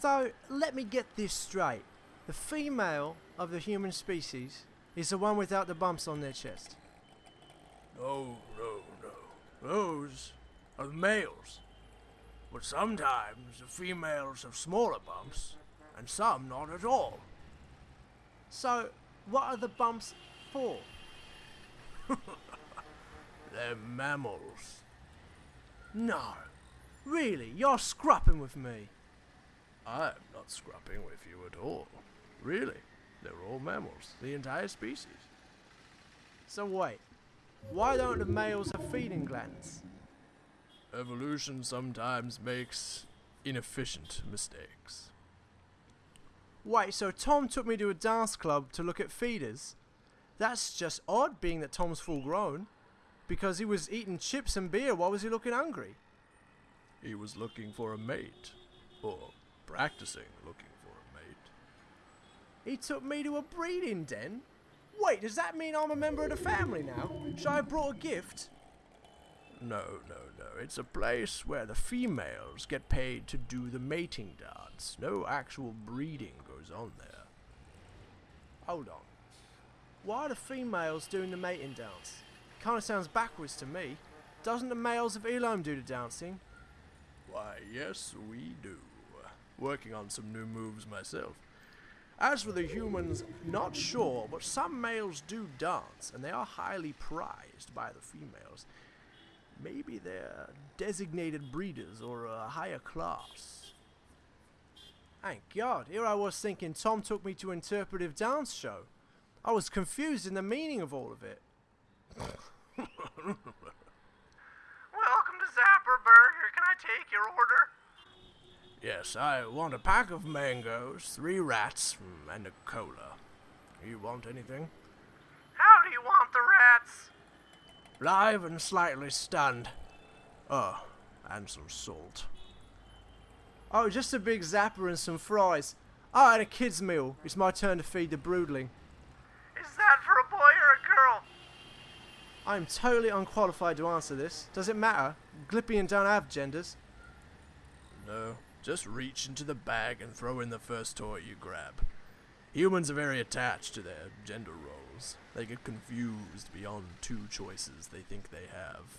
So, let me get this straight. The female of the human species is the one without the bumps on their chest. No, no, no. Those are the males. But sometimes the females have smaller bumps, and some not at all. So, what are the bumps for? They're mammals. No. Really, you're scrapping with me. I'm not scrapping with you at all. Really. They're all mammals, the entire species. So wait, why don't the males have feeding glands? Evolution sometimes makes inefficient mistakes. Wait, so Tom took me to a dance club to look at feeders? That's just odd being that Tom's full grown. Because he was eating chips and beer, why was he looking hungry? He was looking for a mate. Or practicing looking for a mate. He took me to a breeding den? Wait, does that mean I'm a member of the family now? Should I have brought a gift? No, no, no. It's a place where the females get paid to do the mating dance. No actual breeding goes on there. Hold on. Why are the females doing the mating dance? Kinda sounds backwards to me. Doesn't the males of Elam do the dancing? Why, yes, we do. Working on some new moves myself. As for the humans, not sure, but some males do dance, and they are highly prized by the females. Maybe they're designated breeders or a higher class. Thank God, here I was thinking Tom took me to interpretive dance show. I was confused in the meaning of all of it. Welcome to Zapper Burger. Can I take your order? Yes, I want a pack of mangoes, three rats, and a cola. You want anything? How do you want the rats? Live and slightly stunned. Oh, and some salt. Oh, just a big zapper and some fries. Oh, and a kid's meal. It's my turn to feed the broodling. Is that for a boy or a girl? I'm totally unqualified to answer this. Does it matter? Glippian don't have genders. No, just reach into the bag and throw in the first toy you grab. Humans are very attached to their gender roles. They get confused beyond two choices they think they have.